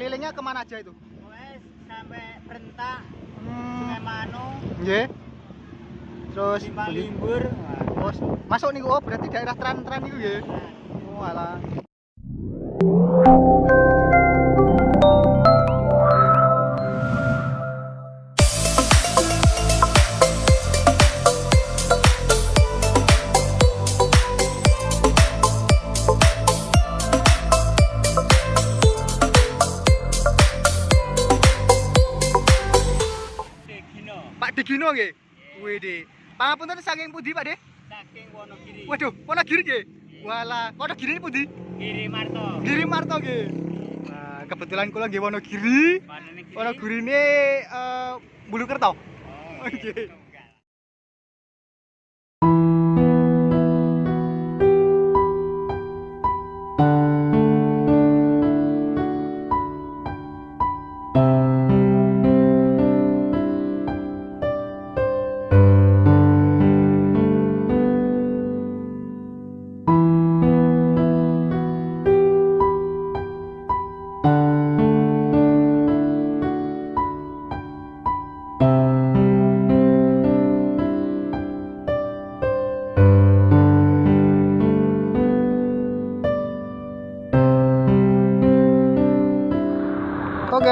kelilingnya ke mana aja itu? Wes sampai Rentak, Hmm, Sungai Mano, nggih. Terus Limbur. Oh, masuk nih oh berarti daerah tran-tran itu ya. Oh alah. Digino nggih. Widih. Pangapunten saking pundi Pak De? saking Wonogiri. Waduh, Wonogiri nggih. Walah, Wonogiri pundi? Giri Marto. Giri Marto nggih. Nah, kebetulan kula nggih Wonogiri. Panene Giri. Wonogiri ini eh Bulukerto. Oh, Oke.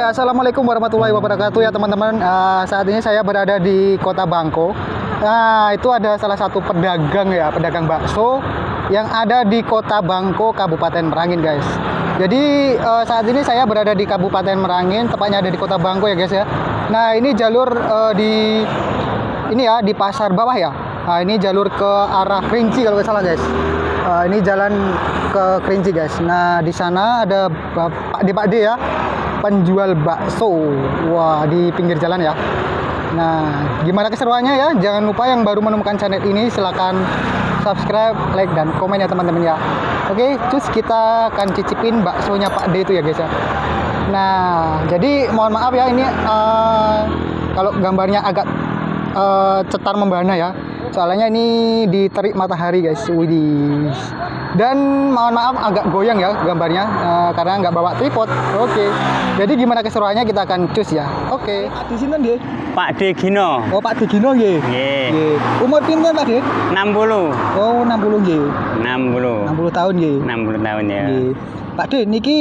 Assalamualaikum warahmatullahi wabarakatuh ya teman-teman. Eh, saat ini saya berada di Kota Bangko. Nah, itu ada salah satu pedagang ya, pedagang bakso yang ada di Kota Bangko, Kabupaten Merangin, guys. Jadi eh, saat ini saya berada di Kabupaten Merangin, tepatnya ada di Kota Bangko ya, guys ya. Nah, ini jalur eh, di ini ya di pasar bawah ya. Nah, ini jalur ke arah Kerinci kalau nggak salah, guys. Eh, ini jalan ke Kerinci, guys. Nah, di sana ada Bapak D Pak D ya penjual bakso. Wah, di pinggir jalan ya. Nah, gimana keseruannya ya? Jangan lupa yang baru menemukan channel ini silakan subscribe, like dan komen ya teman-teman ya. Oke, terus kita akan cicipin baksonya Pak D itu ya guys ya. Nah, jadi mohon maaf ya ini eh, kalau gambarnya agak eh, cetar membana ya. Soalnya ini diterik matahari guys. Widih. Dan mohon maaf agak goyang ya gambarnya eh, karena nggak bawa tripod. Oke. Jadi gimana keseruannya kita akan cus ya. Oke. Di sini nggih. Pak Degino. Oh Pak Digino nggih. Umur pinten Pak Dik? 60. Oh 60 nggih. 60. 60 tahun nggih. 60 tahun ya. Nggih. Pak Dik niki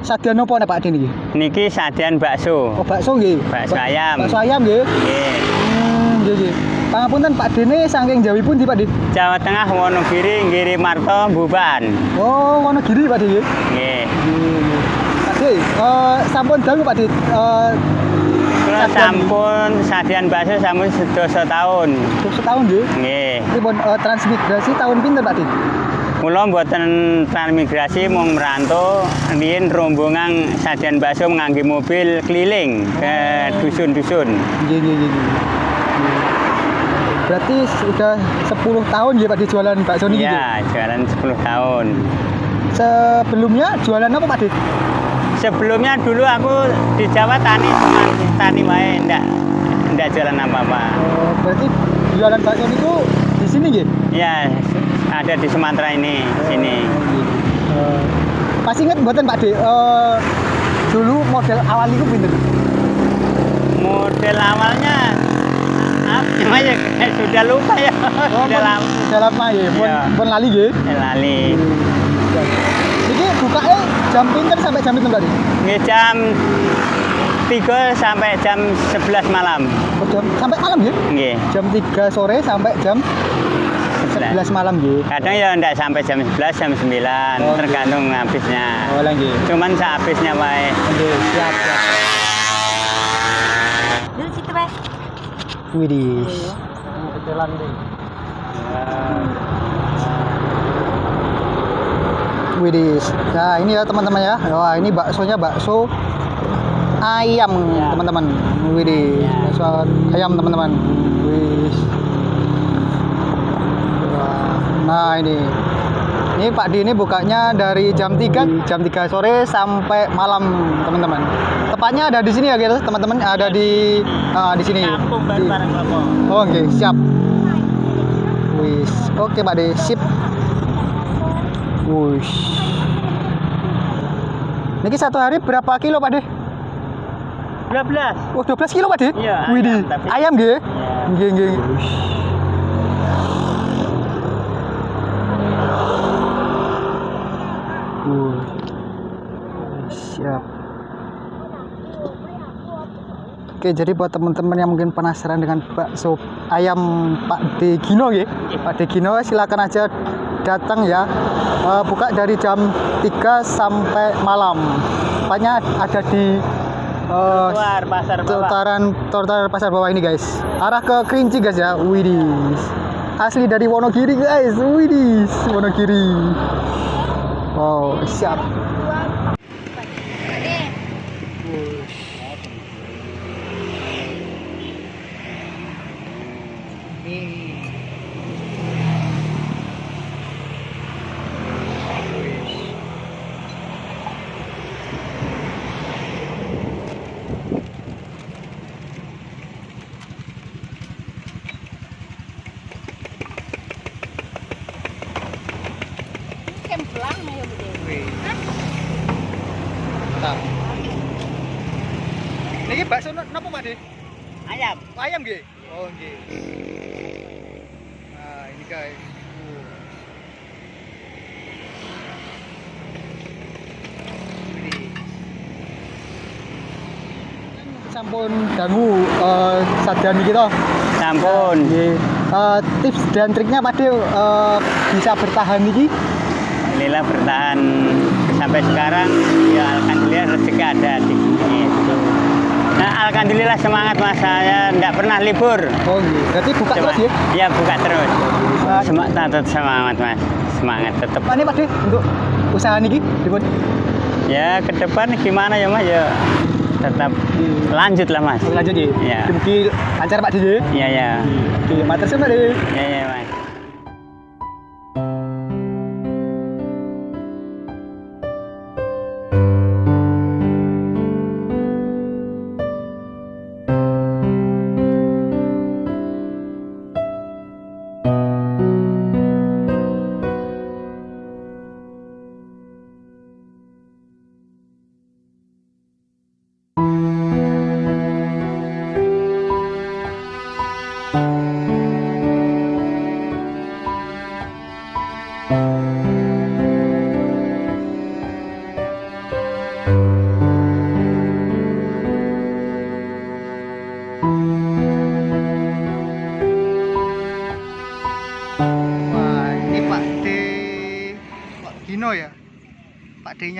sadyan apa nek Pak Dik niki? Niki sajian bakso. Oh bakso nggih. Bakso Ba- ayam. Bakso ayam nggih. Nggih. Hmm, nggih nggih. Pangapunten Pak Dene saking Jawi pundi Pak Dik? Jawa Tengah Wonogiri, Giri Marto, Buban. Oh, Wonogiri Pak Dik nggih. Pak Dik, eh sampun dalu Pak Dik. Eh Kula sampun sajian bakso sampun sedoso tahun. setahun nggih. Nggih. Pripun eh, transmigrasi tahun pinten Pak Dik? Kula mboten transmigrasi mung merantau riyen rombongan sajian bakso ngangge mobil keliling ke dusun-dusun. Nggih nggih nggih. Berarti sudah 10 tahun ya Pak Dik jualan bakso niki. nggih? Ya, jualan 10 tahun. Sebelumnya jualan apa Pak? Sebelumnya dulu aku di Jawa tani tani wae ndak ndak jualan apa-apa. Oh, berarti jualan bakso niku di sini nggih? Ya, ada di Sumatera ini, sini. Eh, masih ingat buatan Pak De? Eh, dulu model awal itu pinter. Model awalnya apa namanya? Eh, sudah lupa ya. sudah lama. Sudah lama ya, pun, Iya. pun lali nggih. Eh, Lali. Ini bukanya jam pinter sampai jam pinter tadi? Ini jam 3 sampai jam 11 malam. Oh, jam, sampai malam ya? Nggih. Jam 3 sore sampai jam 11 malam ya. Kadang ya enggak sampai jam 11, jam 9, Oh, tergantung habisnya. Oh, lagi. Cuman sehabisnya wae. Oke, siap, siap. Dulu situ, Pak. Widih. Widih. Nah, ini ya teman-teman ya. Wah, ini baksonya bakso ayam, Ya. teman-teman. Widih. Ya. Bakso ayam, teman-teman. Widih. Wah. Nah, ini. Ini Pak Di ini bukanya dari jam 3 jam 3 sore sampai malam, teman-teman. Tepatnya ada di sini ya, guys, teman-teman. Ada di ah, di sini. Kampung Di-. Oh, oke, siap. Wis. Oke, Pak De, sip. Wush. Niki satu hari berapa kilo Pak De? 12. Oh 12 kilo Pak De? Iya, Widih. ayam, Ayam nggih? Iya. Nggih nggih. Uh. Siap. Oke, jadi buat teman-teman yang mungkin penasaran dengan bakso ayam Pak De Gino ya, Pak De Gino silakan aja datang ya. Eh, buka dari jam 3 sampai malam. Tepatnya ada di eh, Keluar pasar bawah. Tutaran Tutaran pasar bawah ini guys. Arah ke Kerinci guys ya. Widih. Asli dari Wonogiri guys. Widih, Wonogiri. Wow, Niki bakso napa Pak? Ayam. Ayam nggih. Oh nggih. Nah, ini guys. Sampun dangu eh sadan iki to. Sampun. Eh, tips dan triknya Pak De eh, bisa bertahan iki Alhamdulillah bertahan sampai sekarang ya alhamdulillah rezeki ada di sini gitu. Nah, alhamdulillah semangat mas saya tidak pernah libur. Oh nggih. Berarti buka Cuma- terus ya. Iya buka terus. Semangat tetap semangat mas, semangat tetap. Nih Pak untuk usaha niki dipun Ya ke depan gimana ya mas ya tetap lanjut lah mas. lanjut ya. Iya. Mugi lancar Pak De. ya. Iya ya, Oke, matur suwun Pak De. iya ya mas.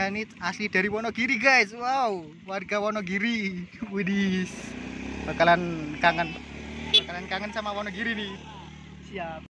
Ini asli dari Wonogiri, guys. Wow, warga Wonogiri. Widis. Bakalan kangen. Bakalan kangen sama Wonogiri nih. Siap.